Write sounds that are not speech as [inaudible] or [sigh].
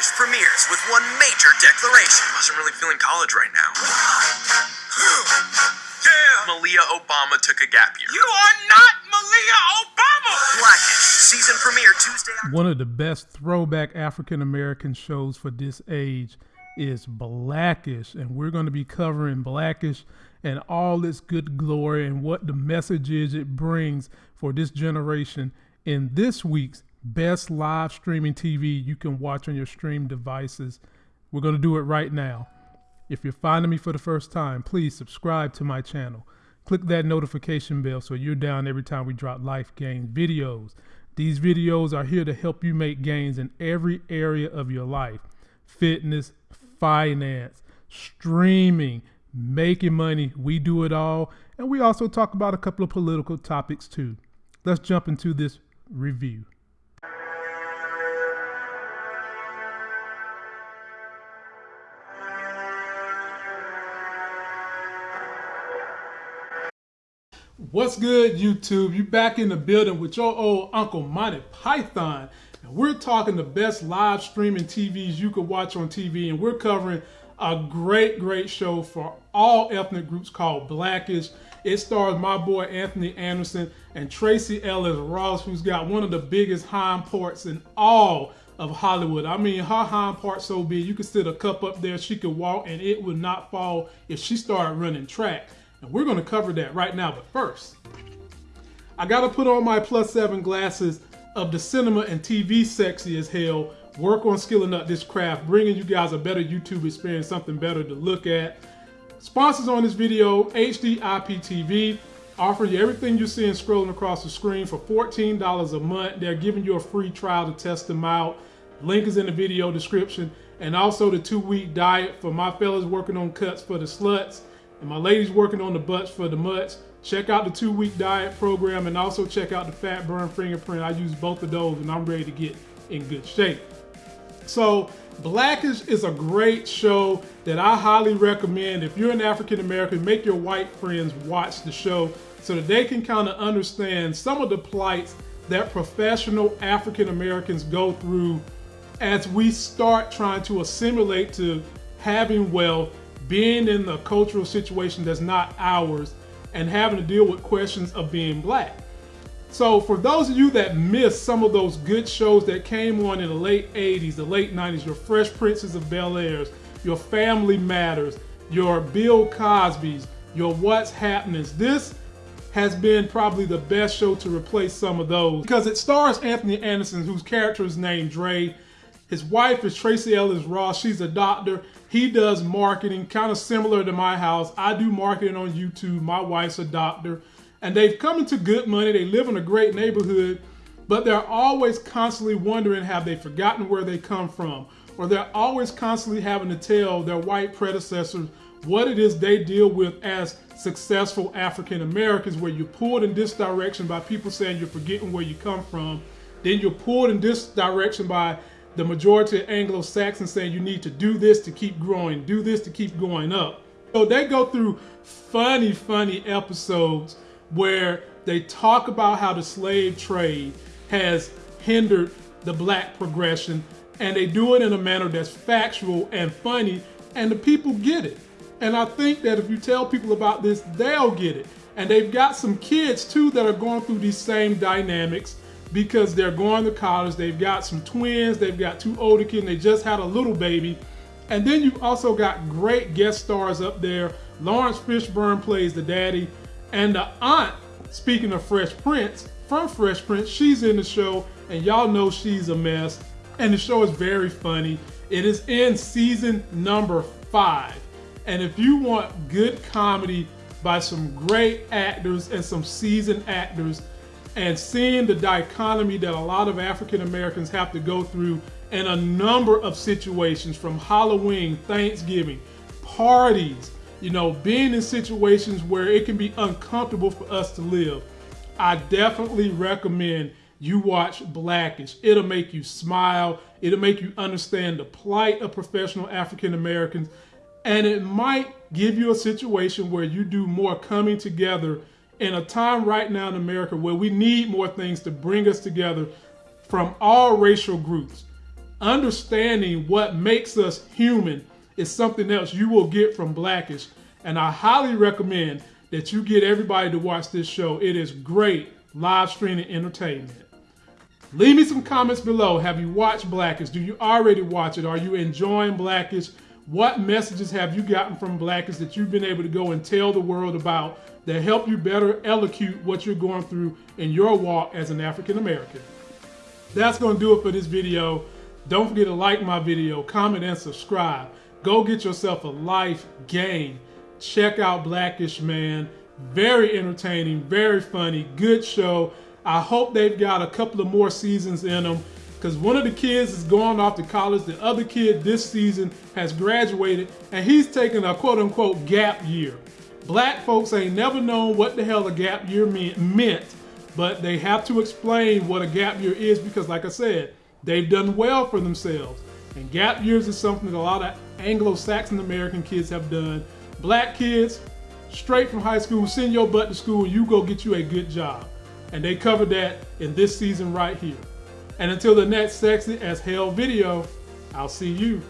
Blackish premieres with one major declaration. I wasn't really feeling college right now. [gasps] yeah! Malia Obama took a gap year. You are not Malia Obama! Blackish, season premiere Tuesday. One of the best throwback African American shows for this age is Blackish, and we're going to be covering Blackish and all its good glory and what the message is it brings for this generation in this week's best live streaming TV you can watch on your stream devices. We're going to do it right now. If you're finding me for the first time, please subscribe to my channel. Click that notification bell so you're down every time we drop life gains videos. These videos are here to help you make gains in every area of your life fitness, finance, streaming, making money. We do it all. And we also talk about a couple of political topics too. Let's jump into this review. What's good, YouTube? You back in the building with your old Uncle Monty Python. And we're talking the best live streaming TVs you could watch on TV. And we're covering a great, great show for all ethnic groups called Blackish. It stars my boy Anthony Anderson and Tracee Ellis Ross, who's got one of the biggest hind parts in all of Hollywood. I mean, her hind part so big, you could sit a cup up there, she could walk, and it would not fall if she started running track. And we're to cover that right now. But first, I got to put on my plus seven glasses of the cinema and TV sexy as hell work on skilling up this craft, bringing you guys a better YouTube experience, something better to look at. Sponsors on this video, HD IPTV, offer you everything you're seeing scrolling across the screen for $14 a month. They're giving you a free trial to test them out. Link is in the video description. And also the two-week diet for my fellas working on cuts for the sluts and my ladies working on the butts for the mutts. Check out the two-week diet program and also check out the Fat Burn Fingerprint. I use both of those and I'm ready to get in good shape. So Blackish is a great show that I highly recommend. If you're an African American, make your white friends watch the show so that they can kind of understand some of the plights that professional African Americans go through as we start trying to assimilate to having wealth, being in the cultural situation that's not ours, and having to deal with questions of being black. So for those of you that missed some of those good shows that came on in the late 80s, the late 90s, your Fresh Princes of Bel Airs, your Family Matters, your Bill Cosby's, your What's Happening, this has been probably the best show to replace some of those because it stars Anthony Anderson, whose character is named Dre. His wife is Tracee Ellis Ross. She's a doctor. He does marketing, kind of similar to my house. I do marketing on YouTube. My wife's a doctor and they've come into good money. They live in a great neighborhood, but they're always constantly wondering have they forgotten where they come from? Or they're always constantly having to tell their white predecessors what it is they deal with as successful African Americans, where you're pulled in this direction by people saying you're forgetting where you come from. Then you're pulled in this direction by the majority of Anglo-Saxons saying you need to do this to keep growing, do this to keep going up. So they go through funny, funny episodes where they talk about how the slave trade has hindered the black progression and they do it in a manner that's factual and funny and the people get it. And I think that if you tell people about this, they'll get it. And they've got some kids too that are going through these same dynamics because they're going to college. They've got some twins, they've got two older kids, they just had a little baby. And then you've also got great guest stars up there. Laurence Fishburne plays the daddy. And the aunt, speaking of Fresh Prince, from Fresh Prince, she's in the show, and y'all know she's a mess. And the show is very funny. It is in season number five. And if you want good comedy by some great actors and some seasoned actors, and seeing the dichotomy that a lot of African Americans have to go through in a number of situations from Halloween, Thanksgiving, parties, you know, being in situations where it can be uncomfortable for us to live, I definitely recommend you watch Blackish. It'll make you smile. It'll make you understand the plight of professional African Americans. And it might give you a situation where you do more coming together in a time right now in America where we need more things to bring us together from all racial groups. understanding what makes us human is something else you will get from Blackish. And I highly recommend that you get everybody to watch this show. It is great live streaming entertainment. Leave me some comments below. Have you watched Blackish? Do you already watch it? Are you enjoying Blackish? What messages have you gotten from Blackish that you've been able to go and tell the world about that help you better elocute what you're going through in your walk as an African American? That's going to do it for this video. Don't forget to like my video, comment, and subscribe. Go get yourself a life game. Check out Blackish Man. Very entertaining, very funny, good show. I hope they've got a couple of more seasons in them because one of the kids is going off to college. The other kid this season has graduated and he's taking a quote unquote gap year. Black folks ain't never known what the hell a gap year meant, but they have to explain what a gap year is because, like I said, they've done well for themselves. And gap years is something that a lot of Anglo-Saxon American kids have done. Black kids, straight from high school, send your butt to school, you go get you a good job. And they covered that in this season right here. And until the next sexy as hell video, I'll see you